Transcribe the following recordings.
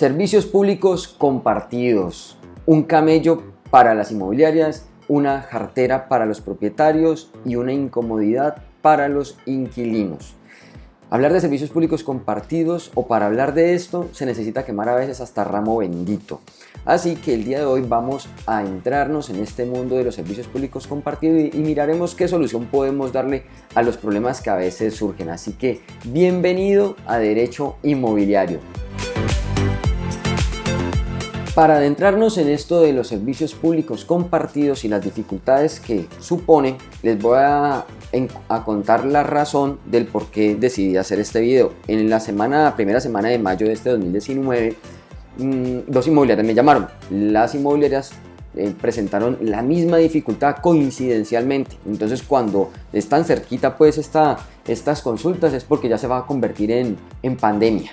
Servicios públicos compartidos, un camello para las inmobiliarias, una jartera para los propietarios y una incomodidad para los inquilinos. Hablar de servicios públicos compartidos o para hablar de esto se necesita quemar a veces hasta ramo bendito. Así que el día de hoy vamos a entrarnos en este mundo de los servicios públicos compartidos y miraremos qué solución podemos darle a los problemas que a veces surgen. Así que bienvenido a Derecho Inmobiliario. Para adentrarnos en esto de los servicios públicos compartidos y las dificultades que supone, les voy a, contar la razón del por qué decidí hacer este video. En la semana, primera semana de mayo de este 2019, mm, dos inmobiliarias me llamaron. Las inmobiliarias eh, presentaron la misma dificultad coincidencialmente. Entonces cuando están cerquita pues esta, estas consultas es porque ya se va a convertir en, en pandemia.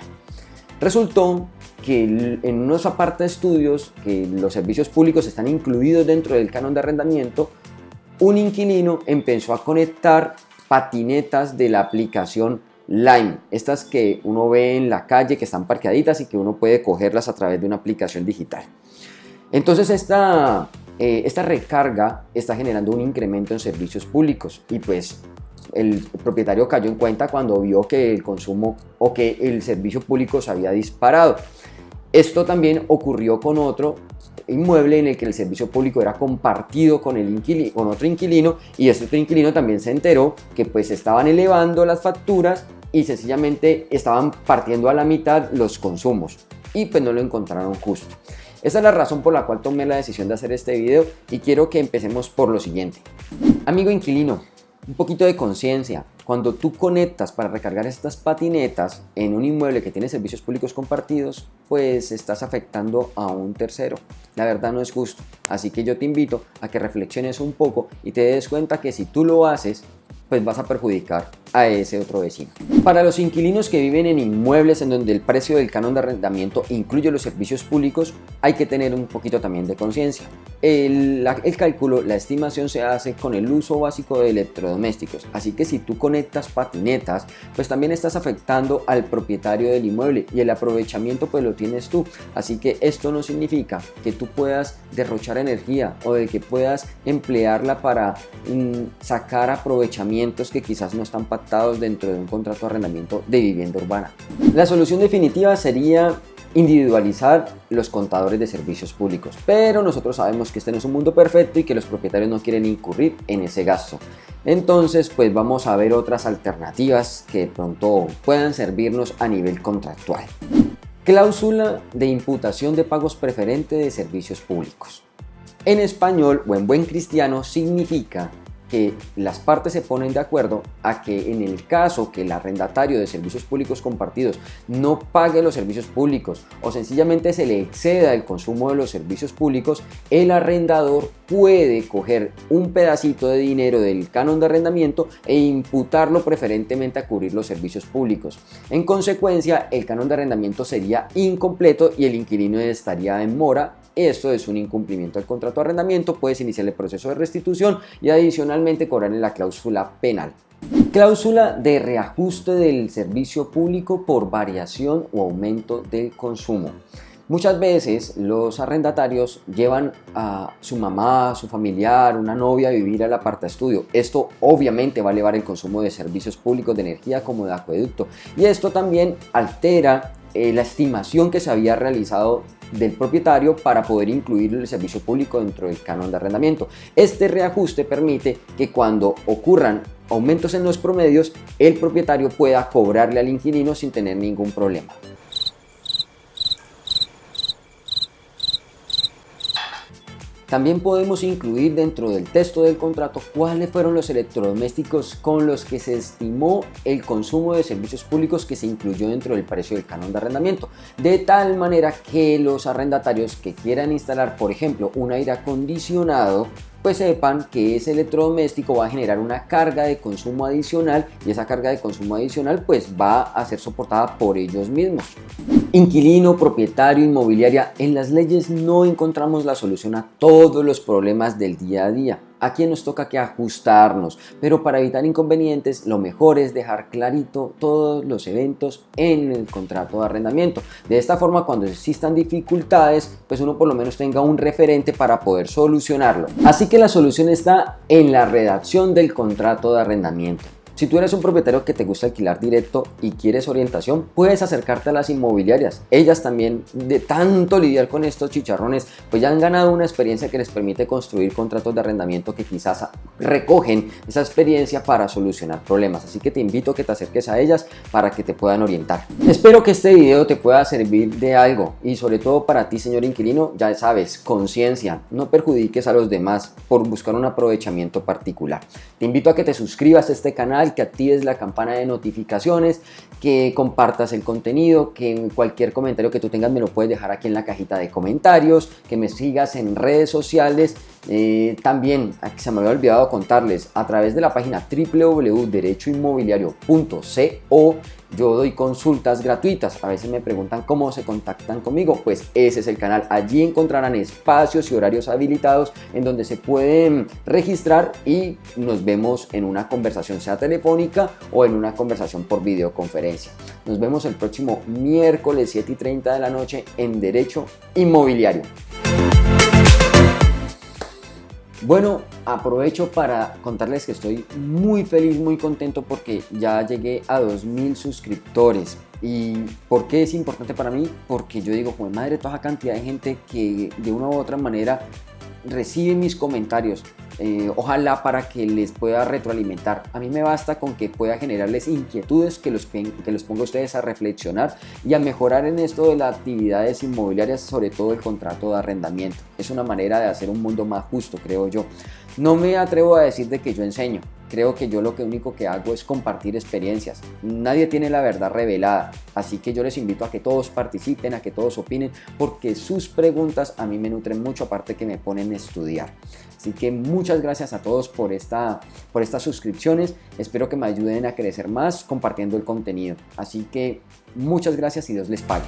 Resultó que en unos aparte estudios que los servicios públicos están incluidos dentro del canon de arrendamiento, un inquilino empezó a conectar patinetas de la aplicación Lime, estas que uno ve en la calle que están parqueaditas y que uno puede cogerlas a través de una aplicación digital. Entonces esta, eh, esta recarga está generando un incremento en servicios públicos y pues el propietario cayó en cuenta cuando vio que el consumo o que el servicio público se había disparado. Esto también ocurrió con otro inmueble en el que el servicio público era compartido con, el inquilino, con otro inquilino y este otro inquilino también se enteró que pues estaban elevando las facturas y sencillamente estaban partiendo a la mitad los consumos y pues no lo encontraron justo. Esa es la razón por la cual tomé la decisión de hacer este video y quiero que empecemos por lo siguiente. Amigo inquilino, un poquito de conciencia. Cuando tú conectas para recargar estas patinetas en un inmueble que tiene servicios públicos compartidos, pues estás afectando a un tercero. La verdad no es justo. Así que yo te invito a que reflexiones un poco y te des cuenta que si tú lo haces, pues vas a perjudicar a ese otro vecino. Para los inquilinos que viven en inmuebles en donde el precio del canon de arrendamiento incluye los servicios públicos, hay que tener un poquito también de conciencia. El, el, cálculo, la estimación se hace con el uso básico de electrodomésticos, así que si tú conectas patinetas, pues también estás afectando al propietario del inmueble y el aprovechamiento pues lo tienes tú, así que esto no significa que tú puedas derrochar energía o de que puedas emplearla para mm, sacar aprovechamientos que quizás no están dentro de un contrato de arrendamiento de vivienda urbana. La solución definitiva sería individualizar los contadores de servicios públicos, pero nosotros sabemos que este no es un mundo perfecto y que los propietarios no quieren incurrir en ese gasto. Entonces, pues vamos a ver otras alternativas que de pronto puedan servirnos a nivel contractual. Cláusula de imputación de pagos preferentes de servicios públicos. En español o en buen cristiano significa que las partes se ponen de acuerdo a que en el caso que el arrendatario de servicios públicos compartidos no pague los servicios públicos o sencillamente se le exceda el consumo de los servicios públicos, el arrendador puede coger un pedacito de dinero del canon de arrendamiento e imputarlo preferentemente a cubrir los servicios públicos. En consecuencia, el canon de arrendamiento sería incompleto y el inquilino estaría en mora esto es un incumplimiento del contrato de arrendamiento, puedes iniciar el proceso de restitución y adicionalmente cobrarle la cláusula penal. Cláusula de reajuste del servicio público por variación o aumento del consumo. Muchas veces los arrendatarios llevan a su mamá, su familiar, una novia a vivir al aparta estudio. Esto obviamente va a elevar el consumo de servicios públicos de energía como de acueducto y esto también altera eh, la estimación que se había realizado del propietario para poder incluir el servicio público dentro del canon de arrendamiento. Este reajuste permite que cuando ocurran aumentos en los promedios, el propietario pueda cobrarle al inquilino sin tener ningún problema. También podemos incluir dentro del texto del contrato cuáles fueron los electrodomésticos con los que se estimó el consumo de servicios públicos que se incluyó dentro del precio del canon de arrendamiento. De tal manera que los arrendatarios que quieran instalar, por ejemplo, un aire acondicionado, pues sepan que ese electrodoméstico va a generar una carga de consumo adicional y esa carga de consumo adicional pues va a ser soportada por ellos mismos. Inquilino, propietario, inmobiliaria, en las leyes no encontramos la solución a todos los problemas del día a día. Aquí nos toca que ajustarnos, pero para evitar inconvenientes lo mejor es dejar clarito todos los eventos en el contrato de arrendamiento. De esta forma cuando existan dificultades, pues uno por lo menos tenga un referente para poder solucionarlo. Así que la solución está en la redacción del contrato de arrendamiento. Si tú eres un propietario que te gusta alquilar directo y quieres orientación, puedes acercarte a las inmobiliarias. Ellas también, de tanto lidiar con estos chicharrones, pues ya han ganado una experiencia que les permite construir contratos de arrendamiento que quizás recogen esa experiencia para solucionar problemas. Así que te invito a que te acerques a ellas para que te puedan orientar. Espero que este video te pueda servir de algo y sobre todo para ti, señor inquilino, ya sabes, conciencia, no perjudiques a los demás por buscar un aprovechamiento particular. Te invito a que te suscribas a este canal que actives la campana de notificaciones, que compartas el contenido, que cualquier comentario que tú tengas me lo puedes dejar aquí en la cajita de comentarios, que me sigas en redes sociales. Eh, también, aquí se me había olvidado contarles, a través de la página www.derechoinmobiliario.co yo doy consultas gratuitas. A veces me preguntan cómo se contactan conmigo. Pues ese es el canal. Allí encontrarán espacios y horarios habilitados en donde se pueden registrar y nos vemos en una conversación, sea telefónica o en una conversación por videoconferencia. Nos vemos el próximo miércoles 7 y 30 de la noche en Derecho Inmobiliario. Bueno, aprovecho para contarles que estoy muy feliz, muy contento porque ya llegué a 2000 suscriptores. ¿Y por qué es importante para mí? Porque yo digo, como madre, toda cantidad de gente que de una u otra manera recibe mis comentarios, eh, ojalá para que les pueda retroalimentar. A mí me basta con que pueda generarles inquietudes que los, que los ponga ustedes a reflexionar y a mejorar en esto de las actividades inmobiliarias, sobre todo el contrato de arrendamiento. Es una manera de hacer un mundo más justo, creo yo. No me atrevo a decir de que yo enseño, creo que yo lo que único que hago es compartir experiencias. Nadie tiene la verdad revelada, así que yo les invito a que todos participen, a que todos opinen, porque sus preguntas a mí me nutren mucho, aparte que me ponen a estudiar. Así que muchas gracias a todos por, esta, por estas suscripciones. Espero que me ayuden a crecer más compartiendo el contenido. Así que muchas gracias y Dios les pague.